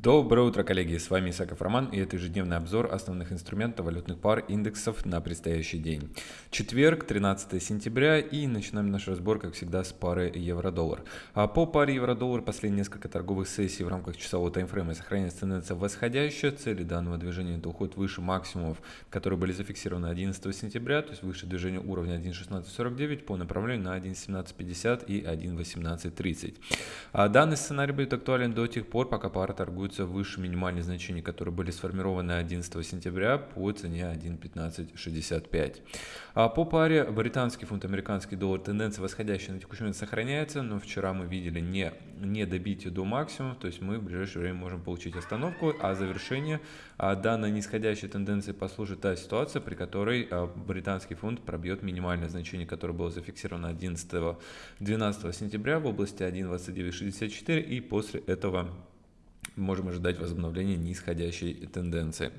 Доброе утро, коллеги! С вами Исаков Роман и это ежедневный обзор основных инструментов валютных пар индексов на предстоящий день. Четверг, 13 сентября и начинаем наш разбор, как всегда, с пары евро-доллар. А по паре евро-доллар последние несколько торговых сессий в рамках часового таймфрейма сохраняется тенденция восходящая. Цели данного движения это уход выше максимумов, которые были зафиксированы 11 сентября, то есть выше движения уровня 1.1649 по направлению на 1.1750 и 1.1830. А данный сценарий будет актуален до тех пор, пока пара торгует торгуются выше минимальных значений, которые были сформированы 11 сентября по цене 1.1565. А по паре британский фунт, американский доллар тенденция восходящая на текущий момент сохраняется, но вчера мы видели не, не добитие до максимума, то есть мы в ближайшее время можем получить остановку, а завершение а данной нисходящей тенденции послужит та ситуация, при которой а, британский фунт пробьет минимальное значение, которое было зафиксировано 11-12 сентября в области 1.2964 и после этого можем ожидать возобновления нисходящей тенденции.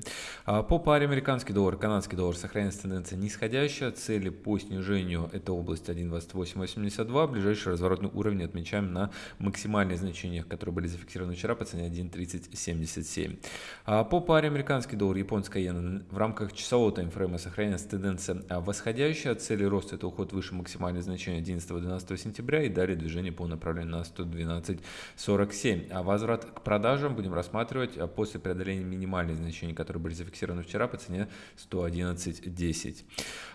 А по паре американский доллар, канадский доллар сохраняется тенденция нисходящая. Цели по снижению это область 1.2882. Ближайший разворотный уровень отмечаем на максимальные значения, которые были зафиксированы вчера по цене 1.3077. А по паре американский доллар, японская иена в рамках часового таймфрейма сохраняется тенденция восходящая. Цели роста это уход выше максимальных значений 11-12 сентября и далее движение по направлению на 112.47. А возврат к продажам котором будем рассматривать а, после преодоления минимальных значений, которые были зафиксированы вчера по цене 111.10.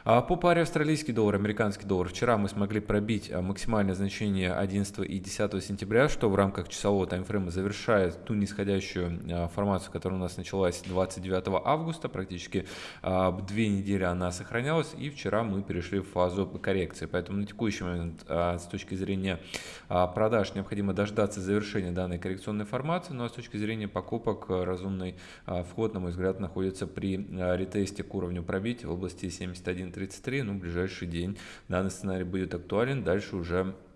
А по паре австралийский доллар, американский доллар, вчера мы смогли пробить а, максимальное значение 11 и 10 сентября, что в рамках часового таймфрейма завершает ту нисходящую формацию, которая у нас началась 29 августа, практически две недели она сохранялась, и вчера мы перешли в фазу коррекции. Поэтому на текущий момент с точки зрения продаж необходимо дождаться завершения данной коррекционной формации, но с точки точки зрения покупок э, разумный а, вход, на мой взгляд, находится при а, ретесте к уровню пробития в области 71.33. Ну, ближайший день данный сценарий будет актуален. Дальше уже Э,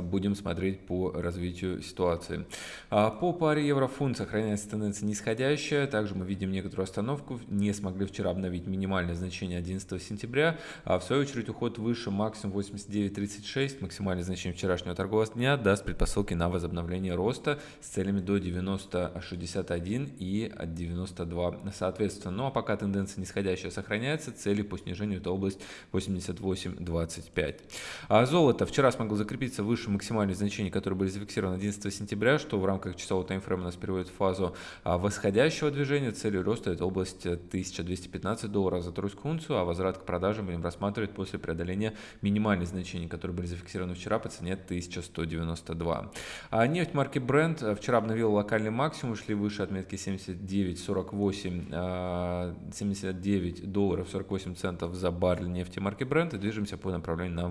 будем смотреть по развитию ситуации. А по паре евро-фунт сохраняется тенденция нисходящая. Также мы видим некоторую остановку. Не смогли вчера обновить минимальное значение 11 сентября. А в свою очередь уход выше максимум 89.36. Максимальное значение вчерашнего торгового дня даст предпосылки на возобновление роста с целями до 90.61 и 92 соответственно. Ну а пока тенденция нисходящая сохраняется, цели по снижению это область 88.25. А золото вчера смогло закрепиться выше выше максимальных значений, которые были зафиксированы 11 сентября, что в рамках часового таймфрейма нас переводит в фазу а, восходящего движения. Целью роста это область 1215 долларов за тройскую унцию, а возврат к продажам будем рассматривать после преодоления минимальных значений, которые были зафиксированы вчера по цене 1192. А нефть марки Brent а, вчера обновила локальный максимум, шли выше отметки 79,48, 79 долларов 48 центов за баррель нефти марки Brent и движемся по направлению на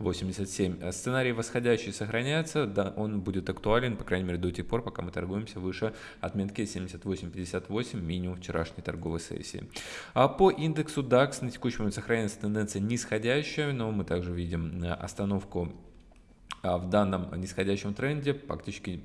80-87. Сценарий сценарий восходящий сохраняется, да, он будет актуален, по крайней мере, до тех пор, пока мы торгуемся выше отметки 78.58, минимум вчерашней торговой сессии. А по индексу DAX на текущий момент сохраняется тенденция нисходящая, но мы также видим э, остановку а, в данном нисходящем тренде, фактически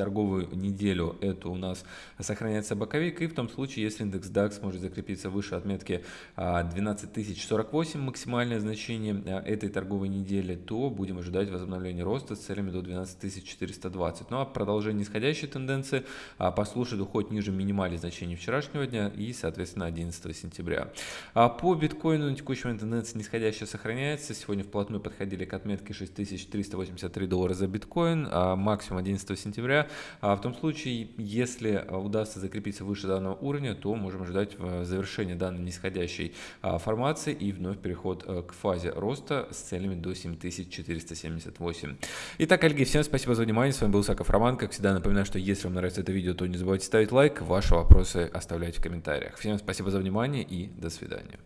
торговую неделю это у нас сохраняется боковик, и в том случае, если индекс DAX может закрепиться выше отметки 12048 а, максимальное значение а, этой торговой недели, то будем ожидать возобновления роста с целями до 12420. Ну а продолжение нисходящей тенденции а, послушает уход ниже минимальных значений вчерашнего дня и, соответственно, 11 сентября. По биткоину на текущий момент тенденция нисходящая сохраняется. Сегодня вплотную подходили к отметке 6383 доллара за биткоин, максимум 11 сентября в том случае, если удастся закрепиться выше данного уровня, то можем ожидать э, завершения данной нисходящей а, формации и вновь переход к фазе роста с целями до 7478. Итак, коллеги, всем спасибо за внимание. С вами был Саков Роман. Как всегда, напоминаю, что если вам нравится это видео, то не забывайте ставить лайк, ваши вопросы оставлять в комментариях. Всем спасибо за внимание и до свидания.